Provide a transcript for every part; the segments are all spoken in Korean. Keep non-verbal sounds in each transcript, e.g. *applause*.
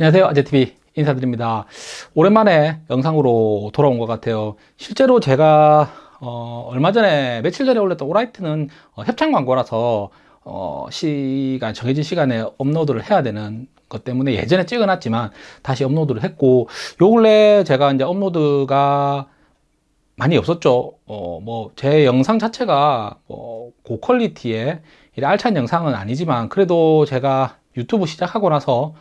안녕하세요. 아재TV 인사드립니다. 오랜만에 영상으로 돌아온 것 같아요. 실제로 제가 어, 얼마 전에 며칠 전에 올렸던 오라이트는 어, 협찬 광고라서 어, 시간 정해진 시간에 업로드를 해야 되는 것 때문에 예전에 찍어놨지만 다시 업로드를 했고 요 근래 제가 이제 업로드가 많이 없었죠. 어, 뭐제 영상 자체가 뭐 고퀄리티의 알찬 영상은 아니지만 그래도 제가 유튜브 시작하고 나서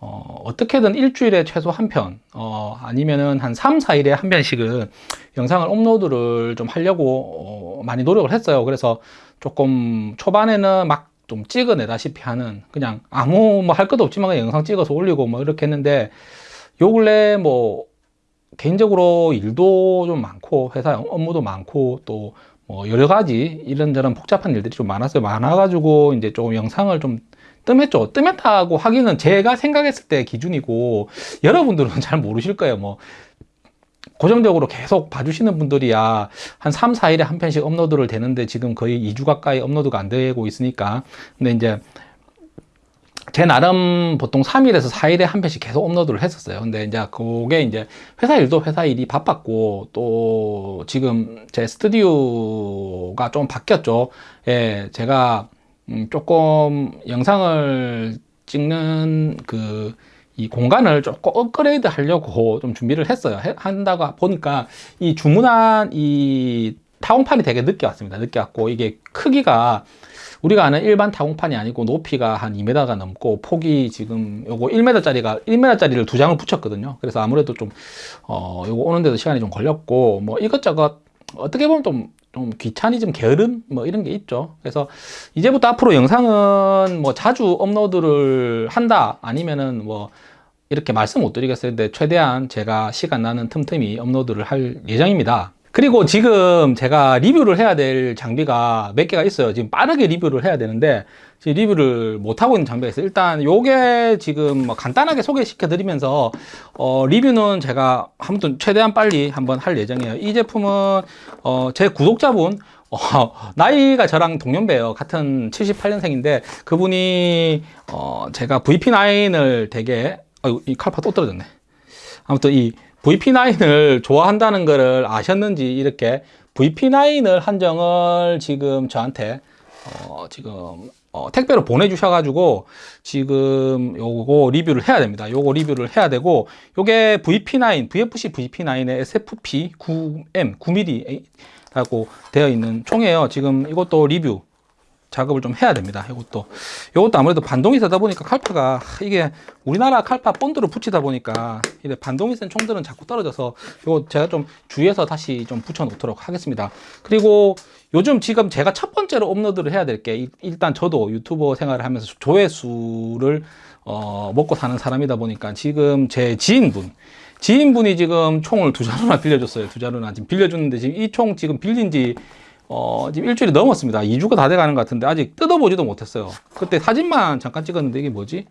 어, 어떻게든 일주일에 최소 한 편, 어, 아니면은 한 3, 4일에 한 편씩은 영상을 업로드를 좀 하려고 어, 많이 노력을 했어요. 그래서 조금 초반에는 막 좀 찍어내다시피 하는 그냥 아무 뭐 할 것도 없지만 영상 찍어서 올리고 뭐 이렇게 했는데 요 근래 뭐 개인적으로 일도 좀 많고 회사 업무도 많고 또 뭐 여러 가지 이런저런 복잡한 일들이 좀 많았어요. 많아가지고 이제 조금 영상을 좀 뜸했죠. 뜸했다고 하기는 제가 생각했을 때 기준이고 여러분들은 잘 모르실 거예요. 뭐 고정적으로 계속 봐주시는 분들이야 한 3, 4일에 한 편씩 업로드를 되는데 지금 거의 2주 가까이 업로드가 안 되고 있으니까 근데 이제 제 나름 보통 3일에서 4일에 한 편씩 계속 업로드를 했었어요. 근데 이제 그게 이제 회사 일도 회사 일이 바빴고 또 지금 제 스튜디오가 좀 바뀌었죠. 예, 제가 음, 조금 영상을 찍는 그 이 공간을 조금 업그레이드 하려고 좀 준비를 했어요. 해, 한다고 보니까 이 주문한 이 타공판이 되게 늦게 왔습니다. 늦게 왔고 이게 크기가 우리가 아는 일반 타공판이 아니고 높이가 한 2m가 넘고 폭이 지금 요거 1m짜리가 1m짜리를 두 장을 붙였거든요. 그래서 아무래도 좀 어, 요거 오는데도 시간이 좀 걸렸고 뭐 이것저것 어떻게 보면 좀, 좀 귀차니즘, 게으름 뭐 이런 게 있죠. 그래서 이제부터 앞으로 영상은 뭐 자주 업로드를 한다 아니면은 뭐 이렇게 말씀 못 드리겠어요. 근데 최대한 제가 시간 나는 틈틈이 업로드를 할 예정입니다. 그리고 지금 제가 리뷰를 해야 될 장비가 몇 개가 있어요. 지금 빠르게 리뷰를 해야 되는데 지금 리뷰를 못 하고 있는 장비가 있어요. 일단 요게 지금 뭐 간단하게 소개시켜 드리면서 어, 리뷰는 제가 아무튼 최대한 빨리 한번 할 예정이에요. 이 제품은 어, 제 구독자분 어, 나이가 저랑 동년배예요. 같은 78년생인데 그분이 어, 제가 VP9을 되게 아유 이 칼파 또 떨어졌네. 아무튼 이 VP9을 좋아한다는 것을 아셨는지 이렇게 VP9을 한정을 지금 저한테 어, 지금 어, 택배로 보내주셔 가지고 지금 요거 리뷰를 해야 됩니다. 요거 리뷰를 해야 되고 요게 VP9, VFC VP9의 SFP 9M 9mm 라고 되어 있는 총이에요. 지금 이것도 리뷰 작업을 좀 해야 됩니다. 이것도 이것도 아무래도 반동이 세다 보니까 칼파가 이게 우리나라 칼파 본드로 붙이다 보니까 이제 반동이 센 총들은 자꾸 떨어져서 이거 제가 좀 주의해서 다시 좀 붙여 놓도록 하겠습니다. 그리고 요즘 지금 제가 첫 번째로 업로드를 해야 될 게 일단 저도 유튜버 생활을 하면서 조회수를 어, 먹고 사는 사람이다 보니까 지금 제 지인분 지인분이 지금 총을 두 자루나 빌려줬어요. 두 자루나 지금 빌려줬는데 지금 이 총 지금 빌린 지 어, 지금 일주일이 넘었습니다. 2주가 다 돼가는 것 같은데 아직 뜯어보지도 못했어요. 그때 사진만 잠깐 찍었는데 이게 뭐지?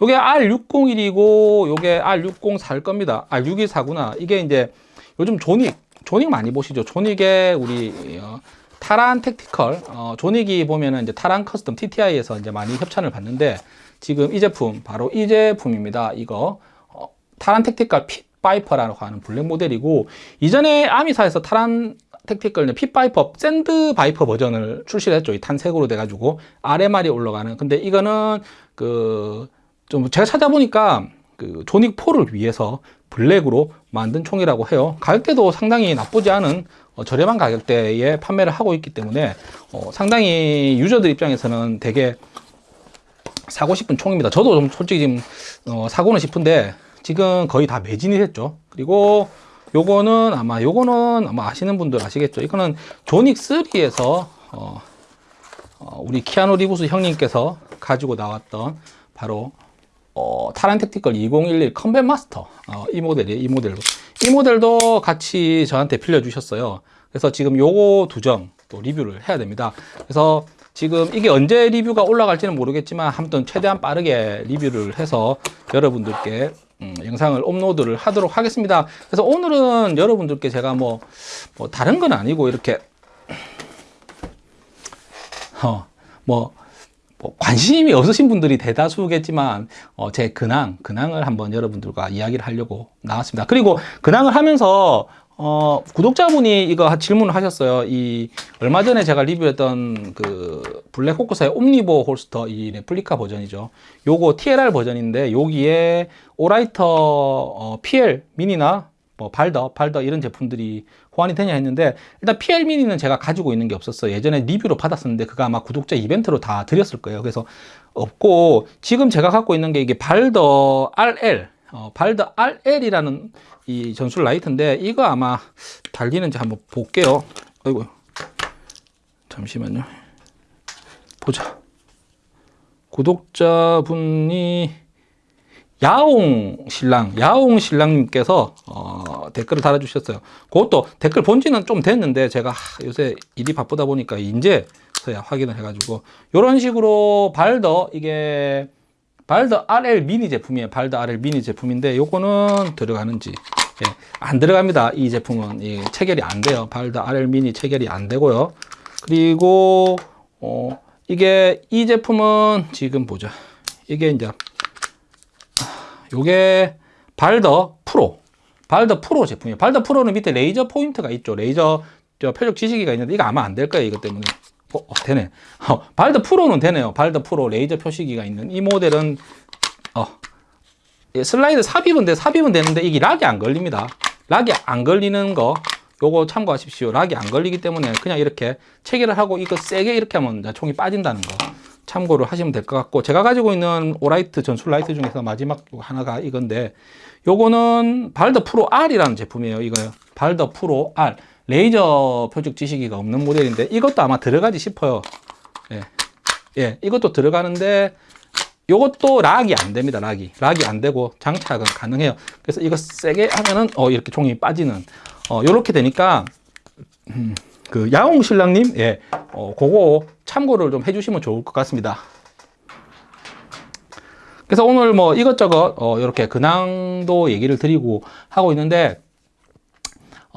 요게 R601이고 요게 R604일 겁니다. R614구나. 이게 이제 요즘 존 윅, 존 윅 많이 보시죠? 존 윅에 우리 어, Taran Tactical, 어, 존 윅이 보면은 이제 Taran custom TTI에서 이제 많이 협찬을 받는데 지금 이 제품 바로 이 제품입니다. 이거 어, Taran Tactical Pit Viper라고 하는 블랙 모델이고 이전에 아미사에서 Taran Tactical Pit Viper Sand Viper 버전을 출시를 했죠. 이 탄색으로 돼가지고 RMR이 올라가는. 근데 이거는 그 좀 제가 찾아보니까 그 존 윅 4를 위해서 블랙으로 만든 총이라고 해요. 가격대도 상당히 나쁘지 않은 어, 저렴한 가격대에 판매를 하고 있기 때문에 어, 상당히 유저들 입장에서는 되게 사고 싶은 총입니다. 저도 좀 솔직히 지금 어, 사고는 싶은데 지금 거의 다 매진이 됐죠. 그리고 요거는 아마 요거는 아마 아시는 분들 아시겠죠? 이거는 존 윅 3에서 어, 어, 우리 키아누 리브스 형님께서 가지고 나왔던 바로 어, Taran Tactical 2011 Combat Master. 어, 이 모델이에요 이 모델도 이 모델도 같이 저한테 빌려 주셨어요. 그래서 지금 요거 두 점 또 리뷰를 해야 됩니다. 그래서 지금 이게 언제 리뷰가 올라갈지는 모르겠지만 아무튼 최대한 빠르게 리뷰를 해서 여러분들께 음, 영상을 업로드를 하도록 하겠습니다. 그래서 오늘은 여러분들께 제가 뭐, 뭐 다른 건 아니고 이렇게 어, 뭐 뭐 관심이 없으신 분들이 대다수겠지만 어, 제 근황, 근황을 한번 여러분들과 이야기를 하려고 나왔습니다. 그리고 근황을 하면서 어, 구독자분이 이거 질문을 하셨어요. 이 얼마 전에 제가 리뷰했던 그 Blackhawk사의 Omnivore holster 이 레플리카 버전이죠. 요거 TLR 버전인데 여기에 Olight 어, PL 미니나 뭐 발더, 발더 이런 제품들이 호환이 되냐 했는데 일단 PL Mini는 제가 가지고 있는 게 없었어요. 예전에 리뷰로 받았었는데 그거 아마 구독자 이벤트로 다 드렸을 거예요. 그래서 없고 지금 제가 갖고 있는 게 이게 Baldr RL 어, Baldr RL이라는 이 전술 라이트인데 이거 아마 달리는지 한번 볼게요. 아이고 잠시만요. 보자. 구독자분이 야옹 신랑, 야옹 신랑님께서 어, 댓글을 달아주셨어요. 그것도 댓글 본 지는 좀 됐는데 제가 하, 요새 일이 바쁘다 보니까 이제서야 확인을 해가지고 이런 식으로 발더 이게 Baldr RL Mini 제품이에요. Baldr RL Mini 제품인데 요거는 들어가는지 예, 안 들어갑니다. 이 제품은 예, 체결이 안 돼요. Baldr RL Mini 체결이 안 되고요. 그리고 어, 이게 이 제품은 지금 보자. 이게 이제 요게 Baldr Pro Baldr Pro 제품이에요 Baldr Pro는 밑에 레이저 포인트가 있죠 레이저 저 표적 지시기가 있는데 이거 아마 안 될 거예요 이것 때문에 어, 어, 되네. 어, Baldr Pro는 되네요. Baldr Pro 레이저 표시기가 있는 이 모델은 어, 예, 슬라이드 삽입은 돼 삽입은 되는데 이게 lock이 안 걸립니다. lock이 안 걸리는 거 요거 참고하십시오. lock이 안 걸리기 때문에 그냥 이렇게 체결을 하고 이거 세게 이렇게 하면 총이 빠진다는 거 참고를 하시면 될 것 같고 제가 가지고 있는 Olight 전술 라이트 중에서 마지막 하나가 이건데 요거는 Baldr Pro R이라는 제품이에요 이거요. Baldr Pro R 레이저 표적 지시기가 없는 모델인데 이것도 아마 들어가지 싶어요. 예, 예 이것도 들어가는데 요것도 락이 안 됩니다 락이. 락이 안 되고 장착은 가능해요. 그래서 이거 세게 하면은 어 이렇게 종이 빠지는 어 요렇게 되니까 음, 그 야옹 신랑님 예 어, 그거 참고를 좀 해주시면 좋을 것 같습니다. 그래서 오늘 뭐 이것저것 어, 이렇게 근황도 얘기를 드리고 하고 있는데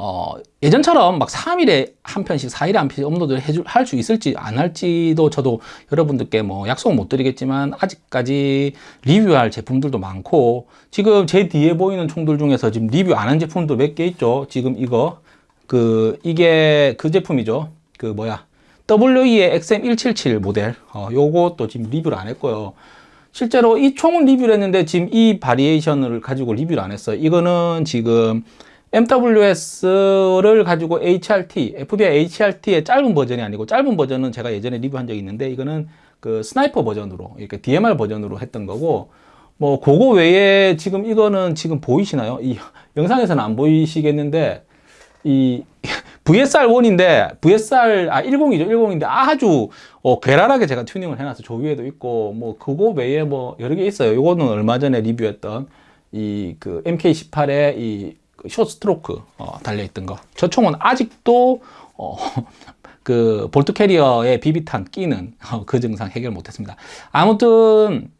어, 예전처럼 막 3일에 한 편씩 4일에 한 편씩 업로드 할수 있을지 안 할지도 저도 여러분들께 뭐 약속은 못 드리겠지만 아직까지 리뷰할 제품들도 많고 지금 제 뒤에 보이는 총들 중에서 지금 리뷰 안 한 제품도 몇 개 있죠? 지금 이거. 그 이게 그 제품이죠. 그 뭐야? WE의 XM177 모델. 어, 요것도 지금 리뷰를 안 했고요. 실제로 이 총은 리뷰를 했는데 지금 이 variation을 가지고 리뷰를 안 했어요. 이거는 지금 MWS를 가지고 HRT, FBI HRT의 짧은 버전이 아니고 짧은 버전은 제가 예전에 리뷰한 적이 있는데 이거는 그 sniper 버전으로 이렇게 DMR 버전으로 했던 거고 뭐 그거 외에 지금 이거는 지금 보이시나요? 이 영상에서는 안 보이시겠는데 이 *laughs* VSR1인데 VSR 아 10이죠 10인데 아주 어, 괴랄하게 제가 튜닝을 해놨어 저 위에도 있고 뭐 그거 외에 뭐 여러 개 있어요 요거는 얼마 전에 리뷰했던 이 그 MK18의 이 숏스트로크 어, 달려있던 거 저 총은 아직도 어, *laughs* 그 볼트 캐리어에 비비탄 끼는 어, 그 증상 해결 못했습니다 아무튼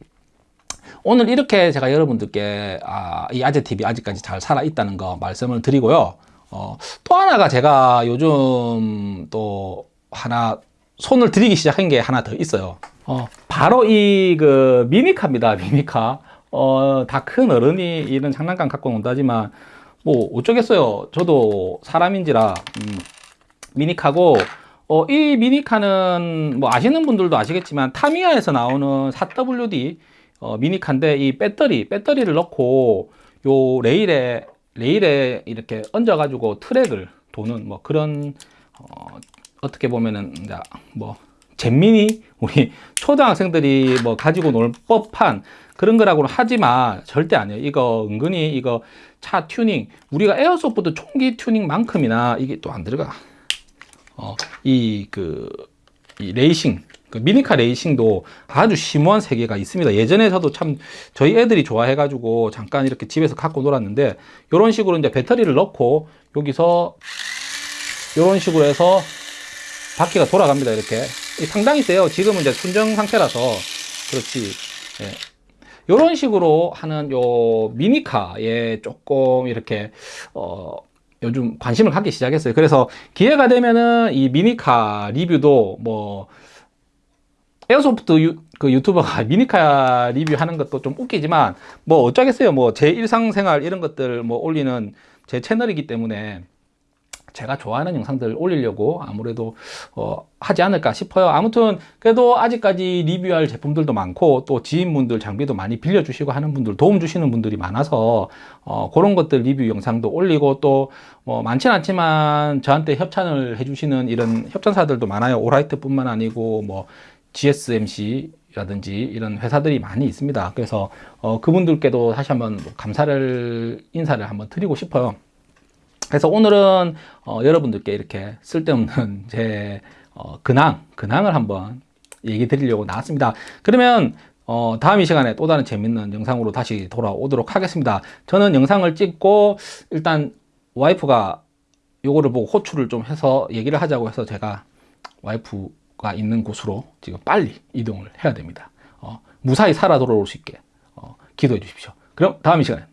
오늘 이렇게 제가 여러분들께 아, 이 아재 TV 아직까지 잘 살아 있다는 거 말씀을 드리고요 어, 또 하나가 제가 요즘 또 하나 손을 들이기 시작한 게 하나 더 있어요. 어, 바로 이 그 미미카입니다. 미미카. 어, 다 큰 어른이 이런 장난감 갖고 논다지만 뭐 어쩌겠어요. 저도 사람인지라 음, 미니카고 어, 이 미니카는 뭐 아시는 분들도 아시겠지만 타미야에서 나오는 4WD 어, 미니카인데 이 배터리 배터리를 넣고 요 레일에 레일에 이렇게 얹어 가지고 트랙을 도는 뭐 그런 어, 어떻게 보면은 뭐 잼민이 우리 초등학생들이 뭐 가지고 놀 법한 그런 거라고는 하지만 절대 아니에요 이거 은근히 이거 차 튜닝 우리가 airsoft 총기 튜닝만큼이나 이게 또 안 들어가 어, 이 그 이 레이싱 그 미니카 레이싱도 아주 심오한 세계가 있습니다. 예전에 저도 참 저희 애들이 좋아해 가지고 잠깐 이렇게 집에서 갖고 놀았는데 이런 식으로 이제 배터리를 넣고 여기서 이런 식으로 해서 바퀴가 돌아갑니다. 이렇게 상당히 세요. 지금은 이제 순정 상태라서 그렇지. 예. 이런 식으로 하는 요 미니카에 조금 이렇게 어 요즘 관심을 갖기 시작했어요. 그래서 기회가 되면은 이 미니카 리뷰도 뭐 airsoft 그 유튜버가 *laughs* 미니카 리뷰하는 것도 좀 웃기지만 뭐 어쩌겠어요. 뭐 제 일상생활 이런 것들 뭐 올리는 제 채널이기 때문에 제가 좋아하는 영상들 올리려고 아무래도 어, 하지 않을까 싶어요. 아무튼 그래도 아직까지 리뷰할 제품들도 많고 또 지인분들 장비도 많이 빌려주시고 하는 분들 도움 주시는 분들이 많아서 어, 그런 것들 리뷰 영상도 올리고 또 뭐 많진 않지만 저한테 협찬을 해주시는 이런 협찬사들도 많아요. Olight 뿐만 아니고 뭐 GSMC 라든지 이런 회사들이 많이 있습니다. 그래서 어, 그분들께도 다시 한번 뭐 감사를 인사를 한번 드리고 싶어요. 그래서 오늘은 어, 여러분들께 이렇게 쓸데없는 *laughs* 제 어, 근황, 근황을 한번 얘기 드리려고 나왔습니다. 그러면 어, 다음 이 시간에 또 다른 재밌는 영상으로 다시 돌아오도록 하겠습니다. 저는 영상을 찍고 일단 와이프가 요거를 보고 호출을 좀 해서 얘기를 하자고 해서 제가 와이프가 있는 곳으로 지금 빨리 이동을 해야 됩니다. 어, 무사히 살아 돌아올 수 있게 어, 기도해 주십시오. 그럼 다음 이 시간에